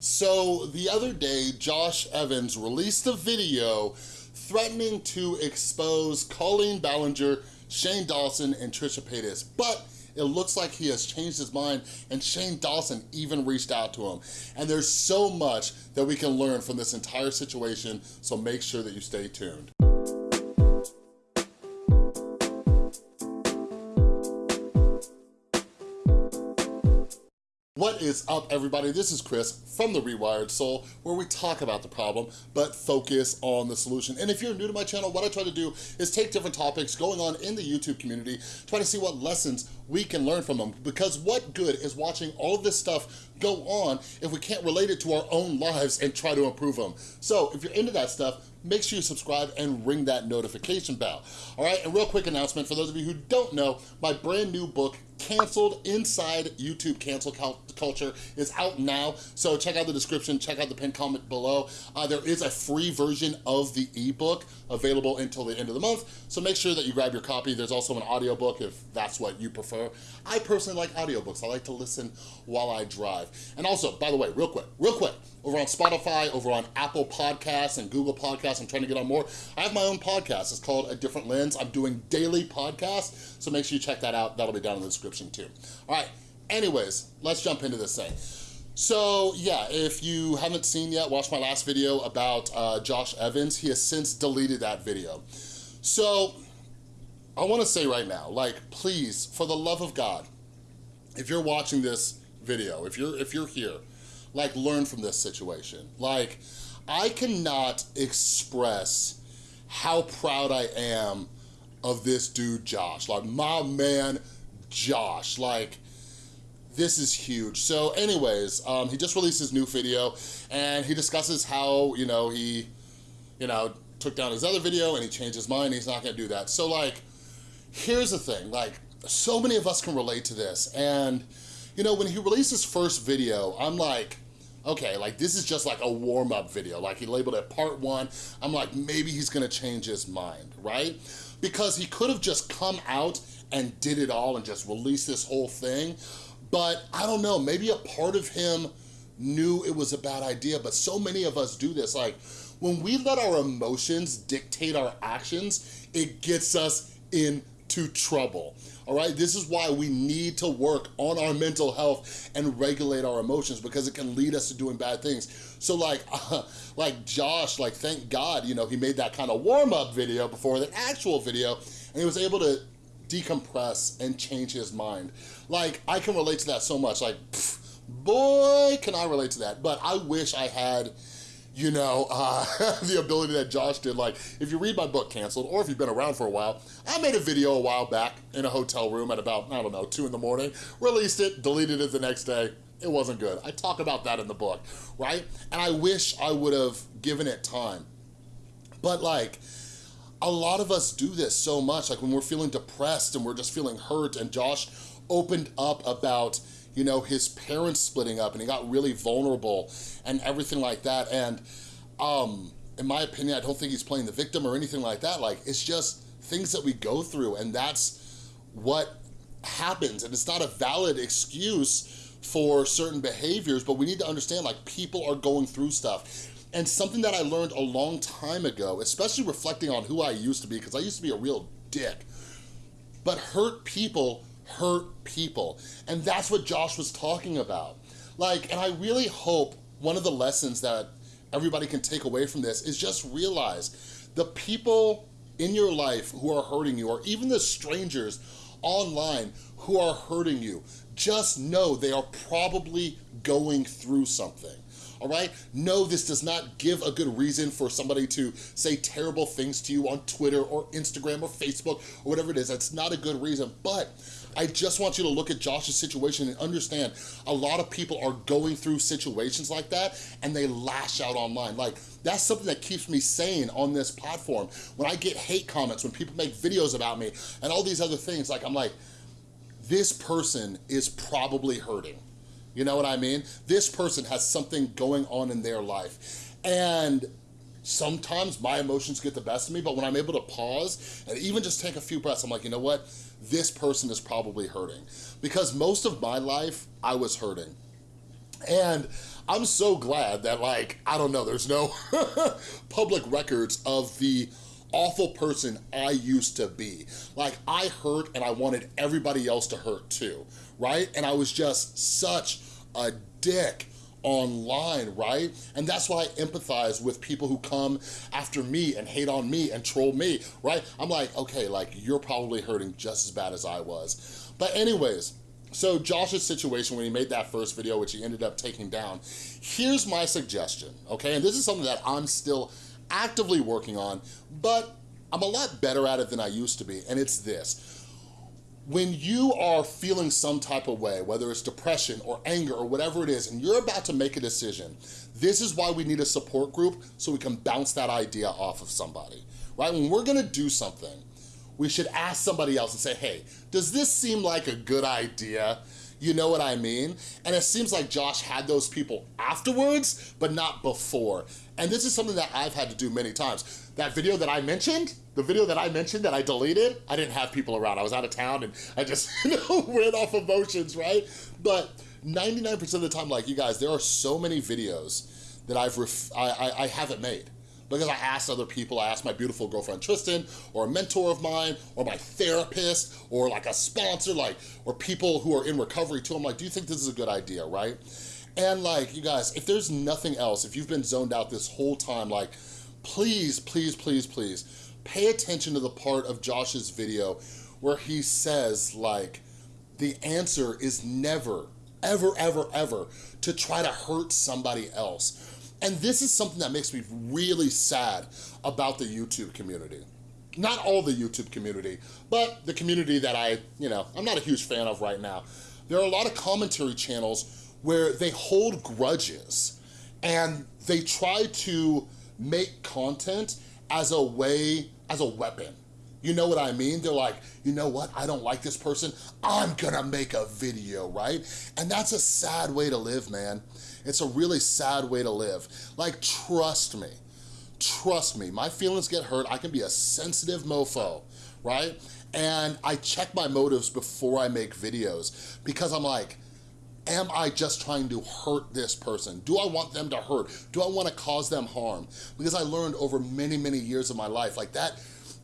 So the other day, Josh Evans released a video threatening to expose Colleen Ballinger, Shane Dawson, and Trisha Paytas, but it looks like he has changed his mind and Shane Dawson even reached out to him. And there's so much that we can learn from this entire situation, so make sure that you stay tuned. What is up, everybody? This is Chris from The Rewired Soul, where we talk about the problem, but focus on the solution. And if you're new to my channel, what I try to do is take different topics going on in the YouTube community, try to see what lessons we can learn from them. Because what good is watching all this stuff go on if we can't relate it to our own lives and try to improve them? So if you're into that stuff, make sure you subscribe and ring that notification bell. All right, and real quick announcement for those of you who don't know, my brand new book, Canceled Inside YouTube Cancel Culture is out now. So check out the description, check out the pinned comment below. Uh, there is a free version of the ebook available until the end of the month. So make sure that you grab your copy. There's also an audiobook if that's what you prefer. I personally like audiobooks. I like to listen while I drive. And also, by the way, real quick, real quick, over on Spotify, over on Apple Podcasts and Google Podcasts, I'm trying to get on more. I have my own podcast. It's called A Different Lens. I'm doing daily podcasts, so make sure you check that out. That'll be down in the description too. All right, anyways, let's jump into this thing. So yeah, if you haven't seen yet, watch my last video about uh, Josh Evans. He has since deleted that video. So I wanna say right now, like please, for the love of God, if you're watching this video, if you're, if you're here, like learn from this situation. Like I cannot express how proud I am of this dude, Josh. Like my man, Josh. Like this is huge. So anyways, um, he just released his new video and he discusses how, you know, he, you know, took down his other video and he changed his mind. He's not gonna do that. So like, here's the thing, like so many of us can relate to this. And you know, when he released his first video, I'm like, okay, like this is just like a warm-up video. Like he labeled it part one. I'm like, maybe he's gonna change his mind, right? Because he could have just come out and did it all and just released this whole thing. But I don't know, maybe a part of him knew it was a bad idea, but so many of us do this. Like, when we let our emotions dictate our actions, it gets us into trouble. All right, this is why we need to work on our mental health and regulate our emotions because it can lead us to doing bad things. So like, uh, like Josh, like thank God, you know, he made that kind of warm up video before the actual video and he was able to decompress and change his mind. Like, I can relate to that so much. Like, pff, boy, can I relate to that. But I wish I had, you know, uh, the ability that Josh did. Like, if you read my book, Canceled, or if you've been around for a while, I made a video a while back in a hotel room at about, I don't know, 2 in the morning, released it, deleted it the next day. It wasn't good. I talk about that in the book, right? And I wish I would have given it time. But like, a lot of us do this so much, like when we're feeling depressed and we're just feeling hurt and Josh opened up about you know, his parents splitting up and he got really vulnerable and everything like that. And um, in my opinion, I don't think he's playing the victim or anything like that. Like, it's just things that we go through and that's what happens. And it's not a valid excuse for certain behaviors, but we need to understand like people are going through stuff. And something that I learned a long time ago, especially reflecting on who I used to be, because I used to be a real dick, but hurt people hurt people. And that's what Josh was talking about. Like, and I really hope one of the lessons that everybody can take away from this is just realize the people in your life who are hurting you, or even the strangers online who are hurting you, just know they are probably going through something all right? No, this does not give a good reason for somebody to say terrible things to you on Twitter or Instagram or Facebook or whatever it is. That's not a good reason, but I just want you to look at Josh's situation and understand a lot of people are going through situations like that and they lash out online. Like, that's something that keeps me sane on this platform. When I get hate comments, when people make videos about me and all these other things, like I'm like, this person is probably hurting. You know what I mean? This person has something going on in their life. And sometimes my emotions get the best of me, but when I'm able to pause and even just take a few breaths, I'm like, you know what? This person is probably hurting. Because most of my life, I was hurting. And I'm so glad that like, I don't know, there's no public records of the awful person I used to be. Like I hurt and I wanted everybody else to hurt too, right? And I was just such a dick online, right? And that's why I empathize with people who come after me and hate on me and troll me, right? I'm like, okay, like you're probably hurting just as bad as I was. But anyways, so Josh's situation when he made that first video, which he ended up taking down, here's my suggestion, okay? And this is something that I'm still actively working on, but I'm a lot better at it than I used to be, and it's this. When you are feeling some type of way, whether it's depression or anger or whatever it is, and you're about to make a decision, this is why we need a support group so we can bounce that idea off of somebody, right? When we're gonna do something, we should ask somebody else and say, hey, does this seem like a good idea? You know what I mean? And it seems like Josh had those people afterwards, but not before. And this is something that I've had to do many times. That video that I mentioned, the video that I mentioned that I deleted, I didn't have people around. I was out of town and I just you know, went off emotions, right? But 99% of the time, like you guys, there are so many videos that I've I, I, I haven't made because I asked other people, I asked my beautiful girlfriend Tristan, or a mentor of mine, or my therapist, or like a sponsor, like, or people who are in recovery too. I'm like, do you think this is a good idea, right? And like, you guys, if there's nothing else, if you've been zoned out this whole time, like, please, please, please, please, pay attention to the part of Josh's video where he says like, the answer is never, ever, ever, ever to try to hurt somebody else. And this is something that makes me really sad about the YouTube community. Not all the YouTube community, but the community that I, you know, I'm not a huge fan of right now. There are a lot of commentary channels where they hold grudges and they try to make content as a way, as a weapon. You know what I mean? They're like, you know what? I don't like this person. I'm gonna make a video, right? And that's a sad way to live, man. It's a really sad way to live. Like, trust me, trust me, my feelings get hurt. I can be a sensitive mofo, right? And I check my motives before I make videos because I'm like, am I just trying to hurt this person? Do I want them to hurt? Do I wanna cause them harm? Because I learned over many, many years of my life, like that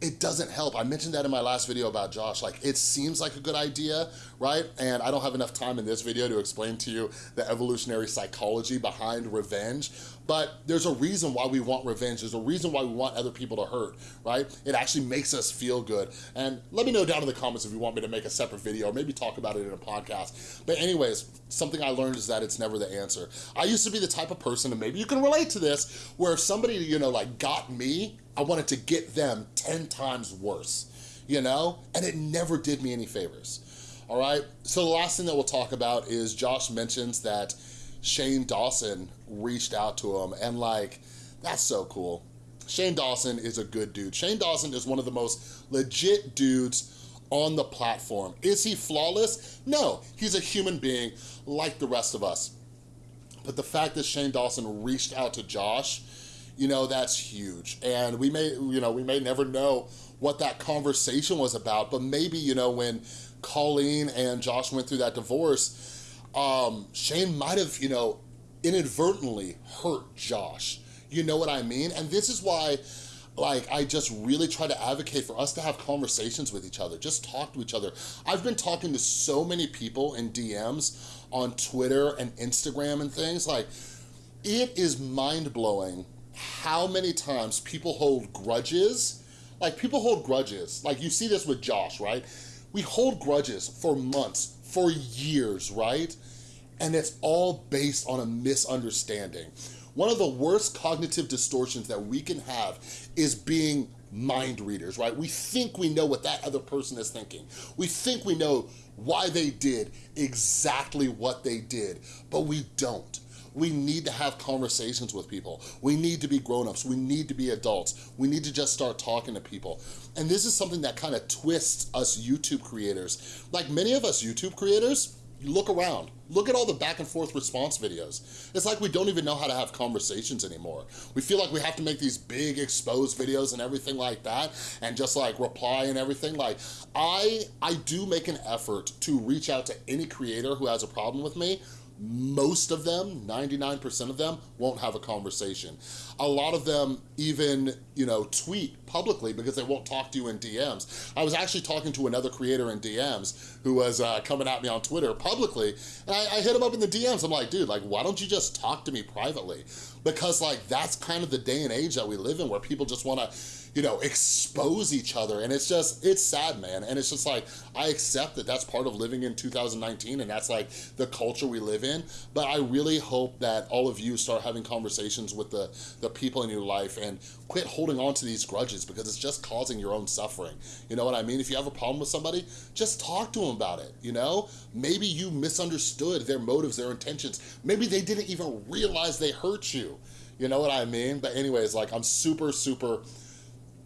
it doesn't help. I mentioned that in my last video about Josh. Like, it seems like a good idea, right? And I don't have enough time in this video to explain to you the evolutionary psychology behind revenge, but there's a reason why we want revenge. There's a reason why we want other people to hurt, right? It actually makes us feel good. And let me know down in the comments if you want me to make a separate video, or maybe talk about it in a podcast. But anyways, something I learned is that it's never the answer. I used to be the type of person, and maybe you can relate to this, where if somebody, you know, like got me, I wanted to get them 10 times worse, you know? And it never did me any favors all right? So the last thing that we'll talk about is Josh mentions that Shane Dawson reached out to him and like, that's so cool. Shane Dawson is a good dude. Shane Dawson is one of the most legit dudes on the platform. Is he flawless? No, he's a human being like the rest of us. But the fact that Shane Dawson reached out to Josh, you know, that's huge. And we may, you know, we may never know what that conversation was about, but maybe, you know, when Colleen and Josh went through that divorce, um, Shane might have, you know, inadvertently hurt Josh. You know what I mean? And this is why like I just really try to advocate for us to have conversations with each other, just talk to each other. I've been talking to so many people in DMs on Twitter and Instagram and things like, it is mind-blowing how many times people hold grudges. Like people hold grudges. Like you see this with Josh, right? We hold grudges for months, for years, right? And it's all based on a misunderstanding. One of the worst cognitive distortions that we can have is being mind readers, right? We think we know what that other person is thinking. We think we know why they did exactly what they did, but we don't. We need to have conversations with people. We need to be grown-ups. We need to be adults. We need to just start talking to people. And this is something that kind of twists us YouTube creators. Like many of us YouTube creators, look around. Look at all the back and forth response videos. It's like we don't even know how to have conversations anymore. We feel like we have to make these big exposed videos and everything like that and just like reply and everything. Like I, I do make an effort to reach out to any creator who has a problem with me, most of them, 99% of them, won't have a conversation. A lot of them even, you know, tweet publicly because they won't talk to you in DMs. I was actually talking to another creator in DMs who was uh, coming at me on Twitter publicly, and I, I hit him up in the DMs. I'm like, dude, like, why don't you just talk to me privately? Because like, that's kind of the day and age that we live in where people just wanna, you know, expose each other. And it's just, it's sad, man. And it's just like, I accept that that's part of living in 2019 and that's like the culture we live in. But I really hope that all of you start having conversations with the, the people in your life and quit holding on to these grudges because it's just causing your own suffering. You know what I mean? If you have a problem with somebody, just talk to them about it, you know? Maybe you misunderstood their motives, their intentions. Maybe they didn't even realize they hurt you. You know what I mean? But anyways, like I'm super, super,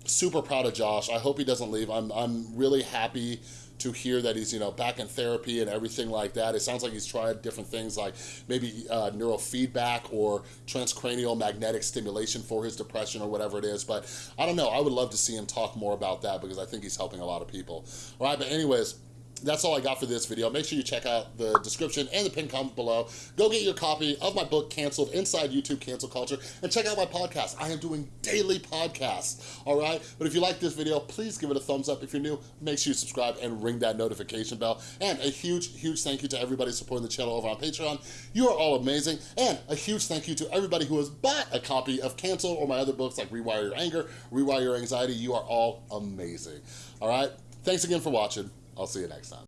super proud of Josh. I hope he doesn't leave. I'm, I'm really happy to hear that he's you know back in therapy and everything like that. It sounds like he's tried different things like maybe uh, neurofeedback or transcranial magnetic stimulation for his depression or whatever it is. But I don't know. I would love to see him talk more about that because I think he's helping a lot of people. All right, but anyways, that's all I got for this video. Make sure you check out the description and the pinned comment below. Go get your copy of my book, Canceled, Inside YouTube Cancel Culture, and check out my podcast. I am doing daily podcasts, all right? But if you like this video, please give it a thumbs up. If you're new, make sure you subscribe and ring that notification bell. And a huge, huge thank you to everybody supporting the channel over on Patreon. You are all amazing. And a huge thank you to everybody who has bought a copy of Cancel or my other books like Rewire Your Anger, Rewire Your Anxiety. You are all amazing, all right? Thanks again for watching. I'll see you next time.